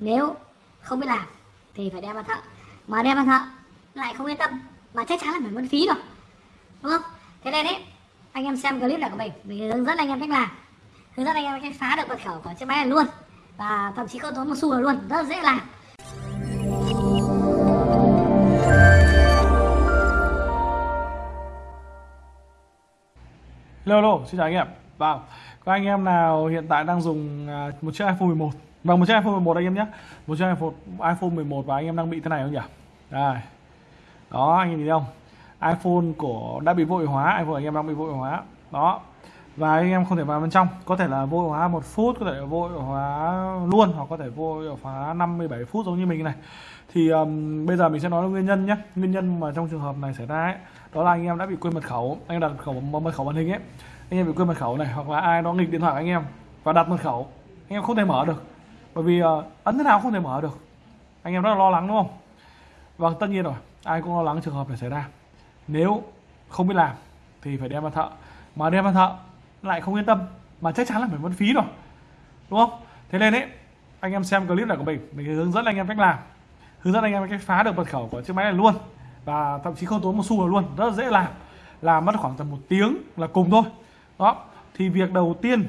nếu không biết làm thì phải đem vào thợ. Mà đem vào thợ lại không yên tâm mà chắc chắn là phải mất phí rồi. Đúng không? Thế nên đấy anh em xem clip này của mình mình hướng dẫn anh em cách làm. Hướng dẫn anh em cách phá được mật khẩu của chiếc máy này luôn. Và thậm chí không tốn một xu nào luôn rất dễ làm. Hello, hello, xin chào anh em. Vâng, có anh em nào hiện tại đang dùng à, một chiếc iPhone 11 và một chiếc iPhone 11 anh em nhé. Một chiếc iPhone, iPhone 11 và anh em đang bị thế này không nhỉ? Đây. Đó, anh em nhìn thấy không? iPhone của đã bị vội hóa, iPhone anh em đang bị vội hóa. Đó. Và anh em không thể vào bên trong. Có thể là vội hóa một phút, có thể là hóa luôn Hoặc có thể vội hóa 57 phút giống như mình này. Thì um, bây giờ mình sẽ nói nguyên nhân nhé. Nguyên nhân mà trong trường hợp này xảy ra ấy Đó là anh em đã bị quên mật khẩu. Anh em đặt mật khẩu, mật khẩu màn hình ấy. Anh em bị quên mật khẩu này hoặc là ai đó nghịch điện thoại anh em và đặt mật khẩu. Anh em không thể mở được bởi vì uh, ấn thế nào không thể mở được. Anh em rất là lo lắng đúng không? Vâng tất nhiên rồi. Ai cũng lo lắng trường hợp này xảy ra. Nếu không biết làm thì phải đem vào thợ. Mà đem vào thợ lại không yên tâm mà chắc chắn là phải mất phí rồi. Đúng không? Thế nên ấy anh em xem clip này của mình mình hướng dẫn anh em cách làm hướng dẫn anh em cách phá được mật khẩu của chiếc máy này luôn. Và thậm chí không tốn một xu nào luôn rất là dễ làm. Làm mất khoảng tầm một tiếng là cùng thôi. Đó thì việc đầu tiên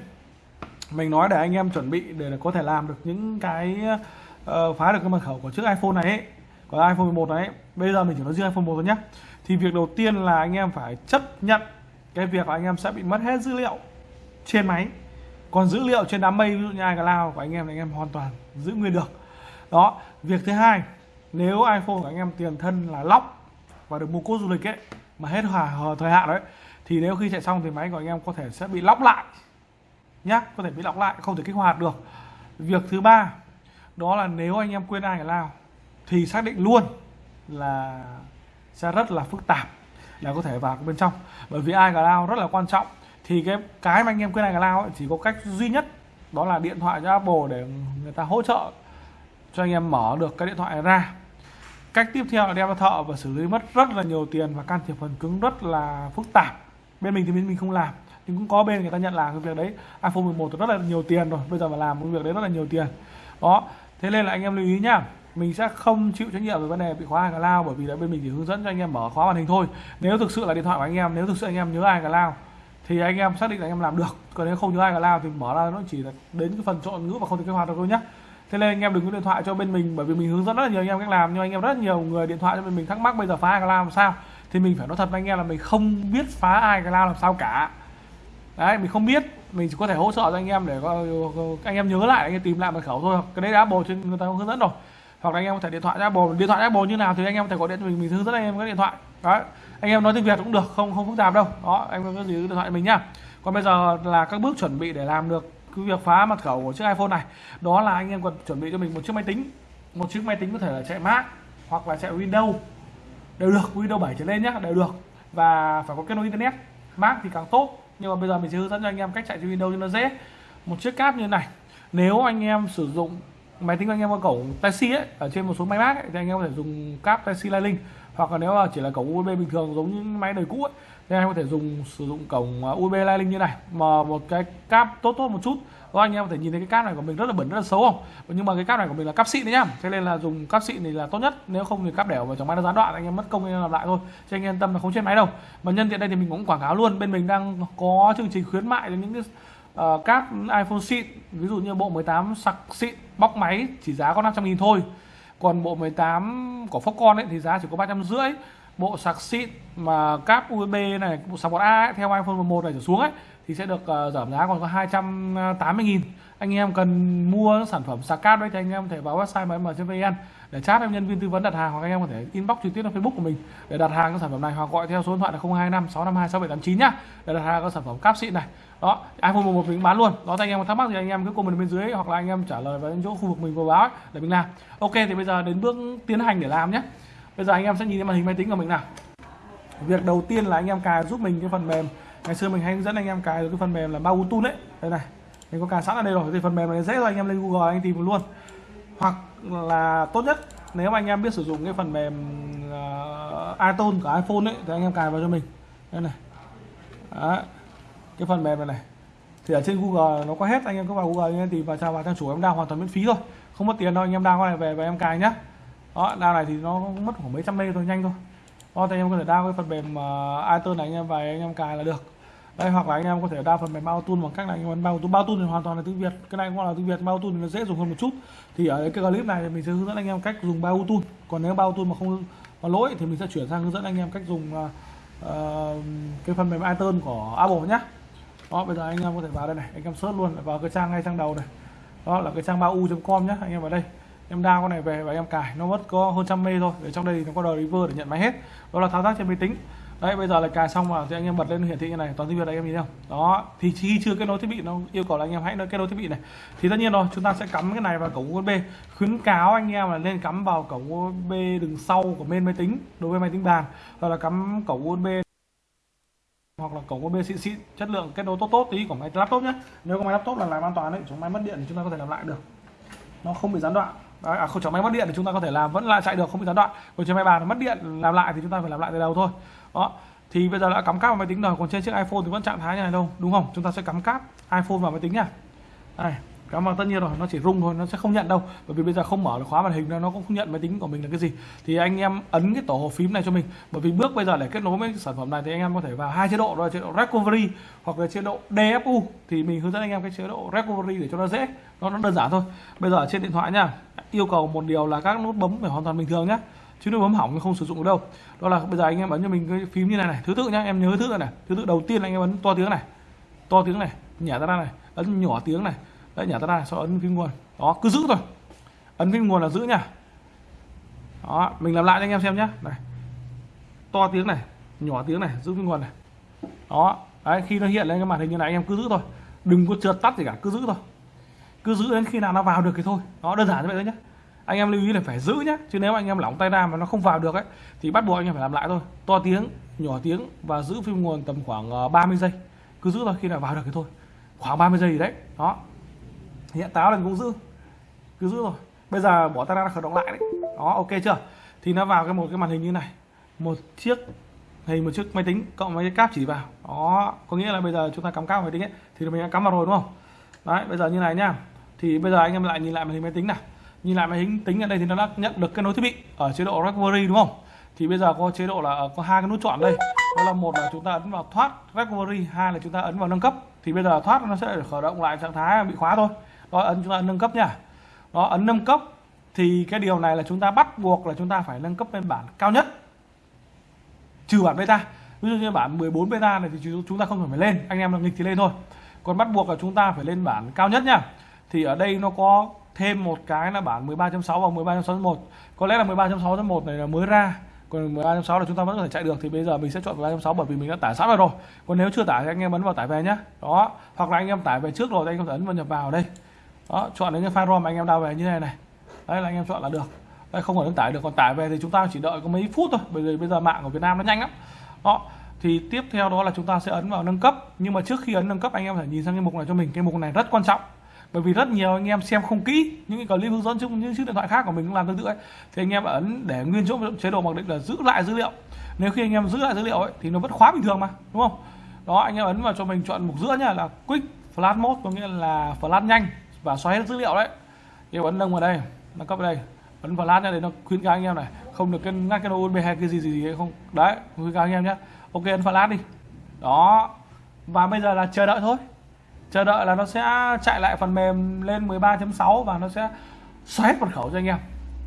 mình nói để anh em chuẩn bị để có thể làm được những cái uh, phá được cái mật khẩu của chiếc iPhone này ấy, của iPhone 11 này ấy. bây giờ mình chỉ nói riêng iPhone 1 thôi nhé thì việc đầu tiên là anh em phải chấp nhận cái việc là anh em sẽ bị mất hết dữ liệu trên máy. Còn dữ liệu trên đám mây ví dụ như iCloud của anh em thì anh em hoàn toàn giữ nguyên được. Đó việc thứ hai nếu iPhone của anh em tiền thân là lóc và được mua cốt du lịch ấy mà hết hòa thời hạn đấy thì nếu khi chạy xong thì máy của anh em có thể sẽ bị lóc lại nhá, có thể bị lọc lại, không thể kích hoạt được. Việc thứ ba, đó là nếu anh em quên ai cả lao thì xác định luôn là sẽ rất là phức tạp là có thể vào bên trong. Bởi vì ai cả lao rất là quan trọng, thì cái cái mà anh em quên ai cả lao chỉ có cách duy nhất, đó là điện thoại cho Apple để người ta hỗ trợ cho anh em mở được cái điện thoại này ra. Cách tiếp theo là đem vào thợ và xử lý mất rất là nhiều tiền và can thiệp phần cứng rất là phức tạp. Bên mình thì bên mình không làm nhưng cũng có bên người ta nhận làm cái việc đấy. iPhone 11 rất là nhiều tiền rồi. Bây giờ mà làm cái việc đấy rất là nhiều tiền. Đó. Thế nên là anh em lưu ý nhá. Mình sẽ không chịu trách nhiệm về vấn đề bị khóa iCloud bởi vì là bên mình chỉ hướng dẫn cho anh em mở khóa màn hình thôi. Nếu thực sự là điện thoại của anh em, nếu thực sự anh em nhớ iCloud thì anh em xác định là anh em làm được. Còn nếu không nhớ iCloud thì mở ra nó chỉ là đến cái phần chọn ngữ và không thể kích hoạt được thôi nhá. Thế nên anh em đừng có điện thoại cho bên mình, bởi vì mình hướng dẫn rất là nhiều anh em cách làm. Nhưng anh em rất nhiều người điện thoại cho bên mình thắc mắc bây giờ phá iCloud làm sao? Thì mình phải nói thật với anh em là mình không biết phá ai cả lao làm sao cả đấy, mình không biết. Mình chỉ có thể hỗ trợ cho anh em để anh em nhớ lại, anh em tìm lại mật khẩu thôi. Cái đấy đã bồ trên người ta hướng dẫn rồi. Hoặc là anh em có thể điện thoại cho bồ điện thoại Apple như nào thì anh em có thể gọi điện cho mình. Mình hướng dẫn anh em cái điện thoại. Đấy, anh em nói tiếng Việt cũng được, không không phức tạp đâu. Đó, anh em có gì điện thoại mình nhá. Còn bây giờ là các bước chuẩn bị để làm được cái việc phá mật khẩu của chiếc iPhone này. Đó là anh em cần chuẩn bị cho mình một chiếc máy tính. Một chiếc máy tính có thể là chạy Mac hoặc là chạy Windows. Đều được, Windows 7 trở lên nhá, đều được. Và phải có kết nối internet. Mac thì càng tốt nhưng mà bây giờ mình sẽ hướng dẫn cho anh em cách chạy trên Windows cho nó dễ. Một chiếc cáp như này. Nếu anh em sử dụng máy tính của anh em có cổng Type-C ấy ở trên một số máy Mac ấy, thì anh em có thể dùng cáp Type-C Lightning. Hoặc là nếu là chỉ là cổng USB bình thường giống như máy đời cũ ấy, thì anh em có thể dùng sử dụng cổng à, USB Lightning như này. Mà một cái cáp tốt tốt một chút đó anh em có thể nhìn thấy cái cáp này của mình rất là bẩn rất là xấu không? Nhưng mà cái cáp này của mình là cáp xịn đấy nhá. Thế nên là dùng cáp xịn thì là tốt nhất. Nếu không thì cáp đẻo và chẳng may nó gián đoạn anh em mất công anh em làm lại thôi. Cho anh em yên tâm là không chết máy đâu. Mà nhân tiện đây thì mình cũng quảng cáo luôn. Bên mình đang có chương trình khuyến mại cho những cái uh, cáp iPhone xịn. Ví dụ như bộ 18 sạc xịn bóc máy chỉ giá có 500 nghìn thôi. Còn bộ 18 của Foxconn ấy thì giá chỉ có ba trăm rưỡi. Bộ sạc xịn mà cáp USB này bộ sạc 1A ấy, theo iPhone 11 này trở xuống ấy thì sẽ được uh, giảm giá còn có 280 nghìn. Anh em cần mua sản phẩm sạc cáp đấy thì anh em có thể vào website mm.vn để chat em nhân viên tư vấn đặt hàng hoặc anh em có thể inbox trực tiếp lên Facebook của mình để đặt hàng các sản phẩm này hoặc gọi theo số điện thoại là 025 652 6789 nhá để đặt hàng các sản phẩm cáp xịn này. Đó iPhone 11 mình bán luôn. Đó thì anh em có thắc mắc thì anh em cứ comment bên dưới hoặc là anh em trả lời vào chỗ khu vực mình vừa báo ấy, để mình làm. Ok thì bây giờ đến bước tiến hành để làm nhé bây giờ anh em sẽ nhìn thấy màn hình máy tính của mình nào. Việc đầu tiên là anh em cài giúp mình cái phần mềm ngày xưa mình hay hướng dẫn anh em cài cái phần mềm là Bautun đấy đây này mình có cài sẵn ở đây rồi. Thì phần mềm này dễ rồi anh em lên Google anh tìm luôn. Hoặc là tốt nhất nếu mà anh em biết sử dụng cái phần mềm uh, iTunes của iPhone ấy thì anh em cài vào cho mình. Đây này. Đó. cái phần mềm này này. Thì ở trên Google nó có hết anh em cứ vào Google anh em tìm vào trang vào trang chủ em đang hoàn toàn miễn phí thôi. Không mất tiền đâu anh em đang con này về và em cài nhá. Đó download này thì nó mất khoảng mấy trăm mê thôi nhanh thôi đó thì anh em có thể đao cái phần mềm uh, iTunes này anh em về anh em cài là được. Đây hoặc là anh em có thể đa phần mềm bao tool bằng cách là anh em ấn bao tool bao tool thì hoàn toàn là tiếng việt. Cái này cũng là tiếng việt bao tool thì nó dễ dùng hơn một chút. Thì ở cái clip này thì mình sẽ hướng dẫn anh em cách dùng bao tool còn nếu bao tool mà không mà lỗi thì mình sẽ chuyển sang hướng dẫn anh em cách dùng uh, uh, cái phần mềm iTunes của Apple nhé đó bây giờ anh em có thể vào đây này. Anh em search luôn vào cái trang ngay trang đầu này. Đó là cái trang bao u.com nhé anh em vào đây em đao con này về và em cài. Nó mất có hơn trăm mê thôi. Để trong đây thì nó có driver để nhận máy hết. Đó là thao tác trên máy tính. Đấy, bây giờ là cài xong mà thì anh em bật lên hiển thị như này. Toàn tiếng việt anh em nhìn không? Đó, thì khi chưa kết nối thiết bị, nó yêu cầu là anh em hãy kết nối thiết bị này. Thì tất nhiên rồi, chúng ta sẽ cắm cái này vào cổng USB khuyến cáo anh em là nên cắm vào cổng USB đường sau của bên máy tính, đối với máy tính bàn. Hoặc là cắm cổng USB hoặc là cổng USB xịn xịn. Chất lượng kết nối tốt tốt, tí của máy laptop nhé. Nếu có máy laptop là làm an toàn đấy, chúng máy mất điện thì chúng ta có thể làm lại được. Nó không bị gián đoạn. Đấy, à không chẳng máy mất điện thì chúng ta có thể làm vẫn lại chạy được không bị gián đoạn. Còn trên máy bàn mất điện làm lại thì chúng ta phải làm lại từ đầu thôi. Đó. Thì bây giờ đã cắm cáp vào máy tính rồi còn trên chiếc iPhone thì vẫn trạng thái như này đâu đúng không? Chúng ta sẽ cắm cáp iPhone vào máy tính nha. Đây cảm ơn tất nhiên rồi, nó chỉ rung thôi, nó sẽ không nhận đâu. Bởi vì bây giờ không mở được khóa màn hình nó cũng không nhận máy tính của mình là cái gì. Thì anh em ấn cái tổ hợp phím này cho mình. Bởi vì bước bây giờ để kết nối với sản phẩm này thì anh em có thể vào hai chế độ đó là chế độ recovery hoặc là chế độ DFU thì mình hướng dẫn anh em cái chế độ recovery để cho nó dễ, nó nó đơn giản thôi. Bây giờ trên điện thoại nha yêu cầu một điều là các nút bấm phải hoàn toàn bình thường nhé chứ nút bấm hỏng không sử dụng được đâu. Đó là bây giờ anh em ấn cho mình cái phím như này này, thứ tự nhá, em nhớ thứ tự này. Thứ tự đầu tiên anh em ấn to tiếng này, to tiếng này, nhả ra này, ấn nhỏ tiếng này đấy nhả ra sau ấn phím nguồn. Đó, cứ giữ thôi. Ấn phím nguồn là giữ nha. Đó, mình làm lại cho anh em xem nhé này, to tiếng này, nhỏ tiếng này, giữ phím nguồn này. Đó, đấy, khi nó hiện lên cái màn hình như này, anh em cứ giữ thôi. Đừng có trượt tắt gì cả, cứ giữ thôi. Cứ giữ đến khi nào nó vào được thì thôi. Nó đơn giản như vậy thôi nhé anh em lưu ý là phải giữ nhé chứ nếu anh em lỏng tay ra mà nó không vào được ấy, thì bắt buộc anh em phải làm lại thôi. To tiếng, nhỏ tiếng và giữ phim nguồn tầm khoảng ờ, 30 giây. Cứ giữ thôi, khi nào vào được thì thôi. Khoảng 30 giây gì đấy. Đó hiện táo là cũng giữ. Cứ giữ rồi bây giờ bỏ tay ra khởi động lại đấy. Đó, ok chưa? Thì nó vào cái một cái màn hình như này. Một chiếc hình, một chiếc máy tính cộng với cái cáp chỉ vào. Đó, có nghĩa là bây giờ chúng ta cắm cáp máy tính ấy, thì mình đã cắm vào rồi, đúng không? Đấy, bây giờ như này nhá. Thì bây giờ anh em lại nhìn lại màn hình máy tính này nhìn lại máy tính tính ở đây thì nó đã nhận được kết nối thiết bị ở chế độ recovery đúng không? Thì bây giờ có chế độ là ờ, có hai cái nút chọn đây. Đó là một là chúng ta ấn vào thoát recovery hai là chúng ta ấn vào nâng cấp. Thì bây giờ thoát nó sẽ khởi động lại trạng thái bị khóa thôi đó, ấn chúng ta ấn nâng cấp nha. Đó, ấn nâng cấp thì cái điều này là chúng ta bắt buộc là chúng ta phải nâng cấp lên bản cao nhất. Trừ bản beta. Ví dụ như bản 14 beta này thì chúng ta không cần phải lên, anh em là nghịch thì lên thôi. Còn bắt buộc là chúng ta phải lên bản cao nhất nha. Thì ở đây nó có thêm một cái là bản 13.6 và 13.6.1 có lẽ là 13.6.1 này là mới ra, còn 13.6 là chúng ta vẫn có thể chạy được, thì bây giờ mình sẽ chọn 13.6 bởi vì mình đã tải sẵn rồi còn nếu chưa tải thì anh em ấn vào tải về nhé đó, hoặc là anh em tải về trước rồi thì anh em ấn vào nhập vào đây đó, chọn đến cái file rom anh em đào về như này này. Đấy, là anh em chọn là được. Đây không phải tải được, còn tải về thì chúng ta chỉ đợi có mấy phút thôi, bởi vì bây giờ mạng của Việt Nam nó nhanh lắm. Đó, thì tiếp theo đó là chúng ta sẽ ấn vào nâng cấp. Nhưng mà trước khi ấn nâng cấp, anh em phải nhìn sang cái mục này cho mình. Cái mục này rất quan trọng, bởi vì rất nhiều anh em xem không kỹ những cái clip hướng dẫn chung những chiếc điện thoại khác của mình cũng làm tương tự ấy. Thì anh em ấn để nguyên chỗ chế độ mặc định là giữ lại dữ liệu. Nếu khi anh em giữ lại dữ liệu ấy, thì nó vẫn khóa bình thường mà, đúng không? Đó, anh em ấn vào cho mình chọn mục giữa nhá, là quick flash mode, có nghĩa là flash nhanh và xóa hết dữ liệu đấy. Em ấn nâng vào đây nâng cấp vào đây ấn vào lát ra để nó khuyến cáo anh em này không được cái ngắt cái USB hay cái gì gì, gì không. Đấy khuyến cáo anh em nhé ok ấn vào lát đi. Đó. Và bây giờ là chờ đợi thôi. Chờ đợi là nó sẽ chạy lại phần mềm lên 13.6 và nó sẽ xóa hết mật khẩu cho anh em.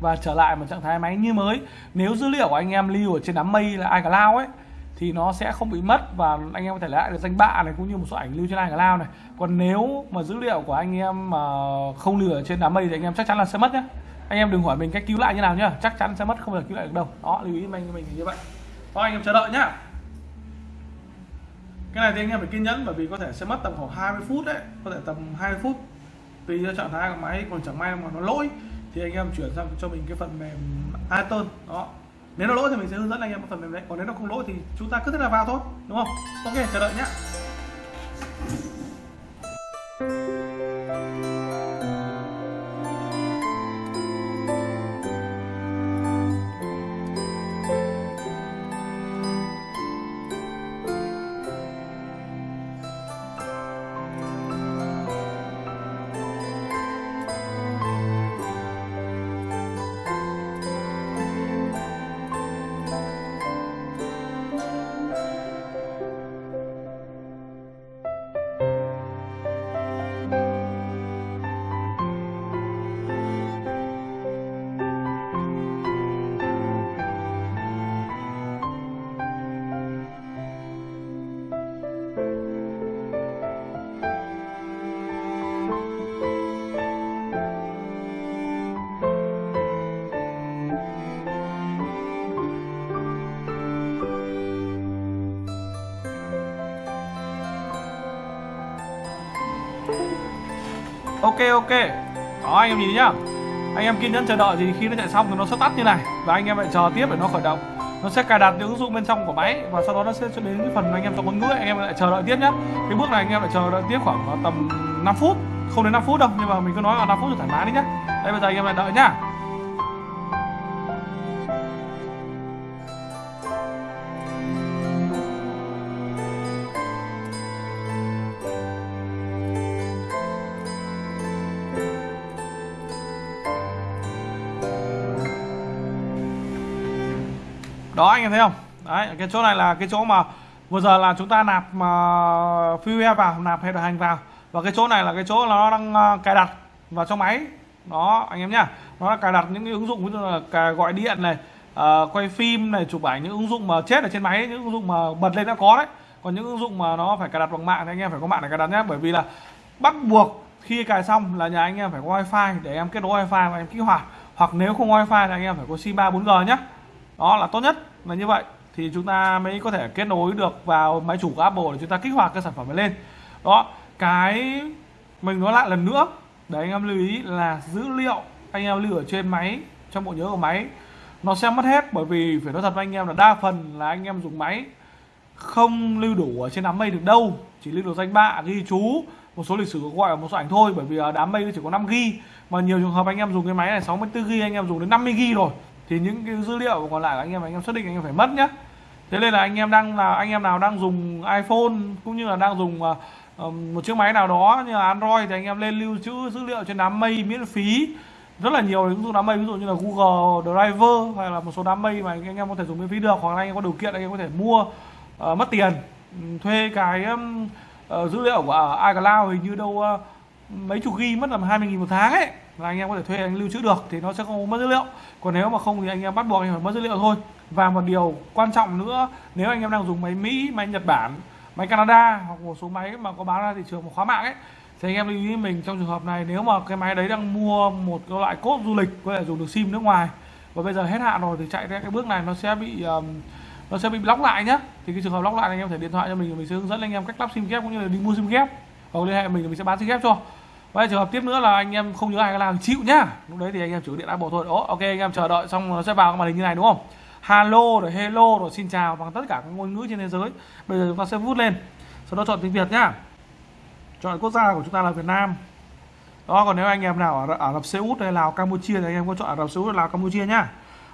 Và trở lại một trạng thái máy như mới. Nếu dữ liệu của anh em lưu ở trên đám mây là iCloud ấy thì nó sẽ không bị mất và anh em có thể lấy lại được danh bạ này, cũng như một số ảnh lưu trên iCloud này. Còn nếu mà dữ liệu của anh em mà không lưu ở trên đám mây thì anh em chắc chắn là sẽ mất nhé anh em đừng hỏi mình cách cứu lại như nào nhá. Chắc chắn sẽ mất, không thể cứu lại được đâu. Đó, lưu ý mình mình như vậy. Thôi anh em chờ đợi nhá. Cái này thì anh em phải kiên nhẫn, bởi vì có thể sẽ mất tầm khoảng 20 phút đấy. Có thể tầm 20 phút, tùy theo trạng thái của máy. Còn chẳng may mà nó lỗi, thì anh em chuyển sang cho mình cái phần mềm iTunes đó nếu nó lỗi thì mình sẽ hướng dẫn anh em một phần mềm đấy, còn nếu nó không lỗi thì chúng ta cứ thế là vào thôi, đúng không? Ok, chờ đợi nhé ok ok. Đó, anh em nhìn nhá. Anh em kiên nhẫn chờ đợi thì khi nó chạy xong thì nó sẽ tắt như này. Và anh em lại chờ tiếp để nó khởi động. Nó sẽ cài đặt những ứng dụng bên trong của máy và sau đó nó sẽ cho đến cái phần anh em chọn ngôn ngữ anh em lại chờ đợi tiếp nhé cái bước này anh em lại chờ đợi tiếp khoảng tầm 5 phút. Không đến 5 phút đâu, nhưng mà mình cứ nói là 5 phút thì thoải mái đi nhá. Đây, bây giờ anh em lại đợi nhá. Đó anh em thấy không? Đấy cái chỗ này là cái chỗ mà vừa giờ là chúng ta nạp mà fuel vào nạp header hành vào. Và cái chỗ này là cái chỗ nó đang ờ, cài đặt vào trong máy. Đó anh em nhá. Nó là cài đặt những cái ứng dụng ví dụ là gọi điện này uh, quay phim này chụp ảnh những ứng dụng mà chết ở trên máy những ứng dụng mà bật lên đã có đấy. Còn những ứng dụng mà nó phải cài đặt bằng mạng thì anh em phải có mạng để cài đặt nhé bởi vì là bắt buộc khi cài xong là nhà anh em phải có wifi để em kết nối wifi và em kích hoạt. Hoặc nếu không wifi thì anh em phải có sim 3 4G nhé đó là tốt nhất là như vậy, thì chúng ta mới có thể kết nối được vào máy chủ của Apple để chúng ta kích hoạt cái sản phẩm này lên. Đó, cái mình nói lại lần nữa. Để anh em lưu ý là dữ liệu anh em lưu ở trên máy, trong bộ nhớ của máy, nó sẽ mất hết bởi vì, phải nói thật với anh em là đa phần là anh em dùng máy không lưu đủ ở trên đám mây được đâu. Chỉ lưu được danh bạ, ghi chú, một số lịch sử gọi là một số ảnh thôi, bởi vì đám mây chỉ có 5 g mà nhiều trường hợp anh em dùng cái máy này 64 g anh em dùng đến 50 g rồi thì những cái dữ liệu còn lại của anh em anh em xác định anh em phải mất nhá. Thế nên là anh em đang là anh em nào đang dùng iPhone cũng như là đang dùng uh, một chiếc máy nào đó như là Android thì anh em lên lưu trữ dữ liệu trên đám mây miễn phí. Rất là nhiều ứng dụng đám mây ví dụ như là Google Driver hay là một số đám mây mà anh em có thể dùng miễn phí được hoặc là anh em có điều kiện anh em có thể mua uh, mất tiền ừ, thuê cái um, uh, dữ liệu của iCloud hình như đâu uh, mấy chục ghi mất tầm 20 nghìn một tháng ấy là anh em có thể thuê anh lưu trữ được thì nó sẽ không mất dữ liệu. Còn nếu mà không thì anh em bắt buộc anh phải mất dữ liệu thôi. Và một điều quan trọng nữa nếu anh em đang dùng máy Mỹ máy Nhật Bản máy Canada hoặc một số máy mà có bán ra thị trường một khóa mạng ấy thì anh em lưu ý mình trong trường hợp này nếu mà cái máy đấy đang mua một cái loại cốt du lịch có thể dùng được sim nước ngoài và bây giờ hết hạn rồi thì chạy ra cái bước này nó sẽ bị um, nó sẽ bị lóc lại nhá. Thì cái trường hợp lóc lại anh em thể điện thoại cho mình mình sẽ hướng dẫn anh em cách lắp sim ghép cũng như là đi mua sim ghép hoặc liên hệ mình thì mình sẽ bán xin ghép cho Vậy trường hợp tiếp nữa là anh em không nhớ ai cái nào chịu nhá. Lúc đấy thì anh em chủ điện Apple thôi. Ồ, ok anh em chờ đợi xong nó sẽ vào cái màn hình như này đúng không? Hello rồi hello rồi xin chào bằng tất cả các ngôn ngữ trên thế giới. Bây giờ chúng ta sẽ vút lên. Sau đó chọn tiếng Việt nhá. Chọn quốc gia của chúng ta là Việt Nam. Đó, còn nếu anh em nào ở Ả Rập Xê Út hay Lào Campuchia thì anh em có chọn Ả Rập Xê Út Lào Campuchia nhá.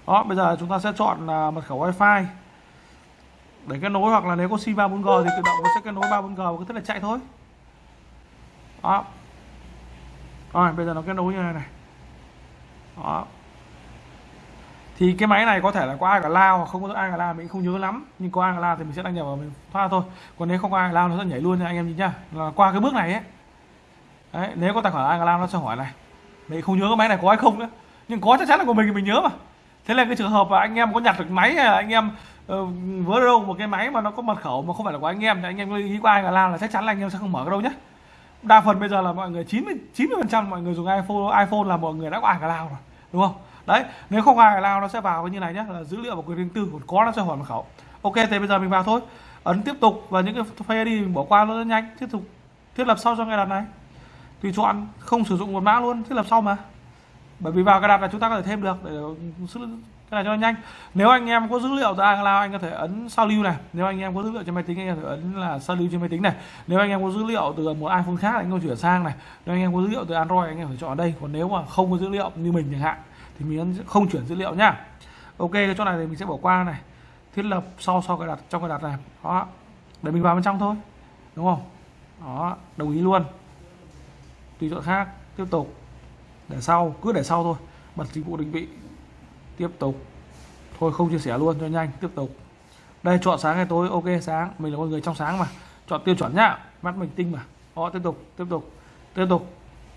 Đó, bây giờ chúng ta sẽ chọn uh, mật khẩu wifi để kết nối hoặc là nếu có sim 3 4G thì tự động nó sẽ kết nối 3 4G và cứ thế là chạy thôi. Đó, rồi bây giờ nó kết nối như này này. Đó. Thì cái máy này có thể là có ai cả lao hoặc không có ai cả lao mình không nhớ lắm. Nhưng có ai cả lao thì mình sẽ đăng nhập vào mình thoát thôi. Còn nếu không ai cả lao nó sẽ nhảy luôn nha anh em nhìn nhá. Là qua cái bước này ấy. Đấy nếu có tài khoản ai cả lao nó sẽ hỏi này. Mình không nhớ cái máy này có hay không nữa. Nhưng có chắc chắn là của mình thì mình nhớ mà. Thế là cái trường hợp là anh em có nhặt được máy hay là anh em uh, vớ đâu một cái máy mà nó có mật khẩu mà không phải là của anh em thì anh em nghĩ qua ai cả lao là chắc chắn là anh em sẽ không mở cái đâu nhé đa phần bây giờ là mọi người 90 90 phần trăm mọi người dùng iPhone iPhone là mọi người đã có iCloud rồi, đúng không? Đấy, nếu không iCloud nó sẽ vào như này nhé là dữ liệu và quyền riêng tư còn có nó sẽ hỏi mật khẩu ok thì bây giờ mình vào thôi. Ấn tiếp tục và những cái Face đi mình bỏ qua nó rất nhanh. Tiếp tục, thiết lập sau cho ngày đặt này. Tùy chọn, không sử dụng một mã luôn, thiết lập sau mà. Bởi vì vào cài đặt là chúng ta có thể thêm được để cái này cho nhanh. Nếu anh em có dữ liệu từ iCloud anh có thể ấn sao lưu này. Nếu anh em có dữ liệu trên máy tính, anh có thể ấn là sao lưu trên máy tính này. Nếu anh em có dữ liệu từ một iPhone khác, anh có chuyển sang này. Nếu anh em có dữ liệu từ Android, anh em phải chọn ở đây. Còn nếu mà không có dữ liệu như mình chẳng hạn, thì mình ấn không chuyển dữ liệu nhá. Ok, cái chỗ này thì mình sẽ bỏ qua này. Thiết lập sau sau cái đặt, trong cái đặt này. Đó. Để mình vào bên trong thôi. Đúng không? Đó, đồng ý luôn. Tùy chọn khác, tiếp tục. Để sau, cứ để sau thôi. Bật dịch vụ định vị tiếp tục. Thôi, không chia sẻ luôn, cho nhanh, tiếp tục. Đây, chọn sáng hay tối, ok, sáng. Mình là con người trong sáng mà. Chọn tiêu chuẩn nhá. Mắt mình tinh mà. Đó, tiếp tục tiếp tục tiếp tục.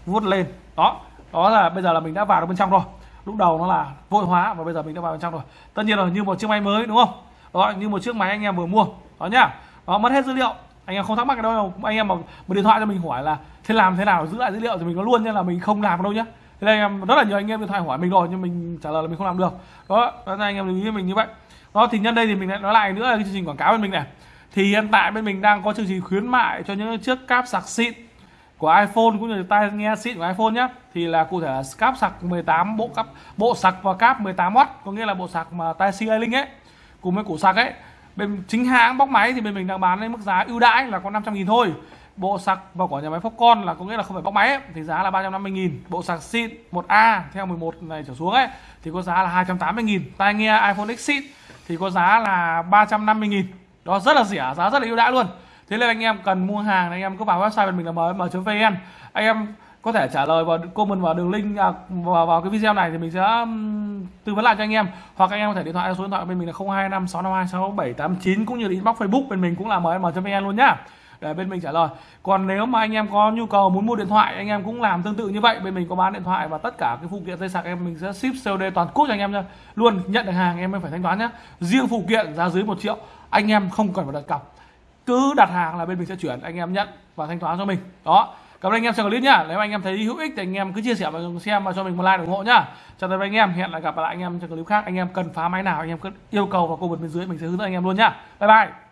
Vuốt lên. Đó đó là bây giờ là mình đã vào được bên trong rồi. Lúc đầu nó là vội hóa và bây giờ mình đã vào bên trong rồi. Tất nhiên là như một chiếc máy mới, đúng không? Đó, như một chiếc máy anh em vừa mua. Đó nhá. Đó, mất hết dữ liệu. Anh em không thắc mắc cái đâu. Anh em mà mà điện thoại cho mình hỏi là thế làm thế nào, giữ lại dữ liệu thì mình có luôn nha là mình không làm đâu nhá thế nên em, rất là nhiều anh em điện thoại hỏi mình rồi, nhưng mình trả lời là mình không làm được. Đó đó là anh em lưu ý mình như vậy. Đó, thì nhân đây thì mình lại nói lại nữa là cái chương trình quảng cáo bên mình này. Thì hiện tại bên mình đang có chương trình khuyến mại cho những chiếc cáp sạc xịn của iPhone cũng như tai nghe xịn của iPhone nhé thì là cụ thể là cáp sạc 18 bộ cáp, bộ sạc và cáp 18W có nghĩa là bộ sạc mà tai C link ấy, cùng với củ sạc ấy. Bên chính hãng bóc máy thì bên mình đang bán với mức giá ưu đãi là có 500 nghìn thôi bộ sạc vào của nhà máy Foxconn là có nghĩa là không phải bóc máy ấy, thì giá là 350 nghìn. Bộ sạc xịn 1A theo 11 này trở xuống ấy thì có giá là 280 nghìn. Tai nghe iPhone X xịn thì có giá là 350 nghìn. Đó rất là rẻ giá rất là ưu đãi luôn. Thế nên anh em cần mua hàng anh em cứ vào website bên mình là mm.vn anh em có thể trả lời vào comment vào đường link à, vào, vào cái video này thì mình sẽ tư vấn lại cho anh em. Hoặc anh em có thể điện thoại số điện thoại bên mình là 025 652 6789 cũng như là inbox Facebook bên mình cũng là mm.vn luôn nhá để bên mình trả lời còn nếu mà anh em có nhu cầu muốn mua điện thoại anh em cũng làm tương tự như vậy bên mình có bán điện thoại và tất cả cái phụ kiện dây sạc em mình sẽ ship COD toàn quốc cho anh em nha luôn nhận được hàng em mới phải thanh toán nhé riêng phụ kiện giá dưới một triệu anh em không cần phải đặt cọc cứ đặt hàng là bên mình sẽ chuyển anh em nhận và thanh toán cho mình đó cảm ơn anh em xem clip nhá nếu anh em thấy hữu ích thì anh em cứ chia sẻ và xem và cho mình một like ủng hộ nhá chào tạm biệt anh em hẹn lại gặp lại anh em trong clip khác anh em cần phá máy nào anh em cứ yêu cầu vào comment bên dưới mình sẽ hướng dẫn anh em luôn nhá bye bye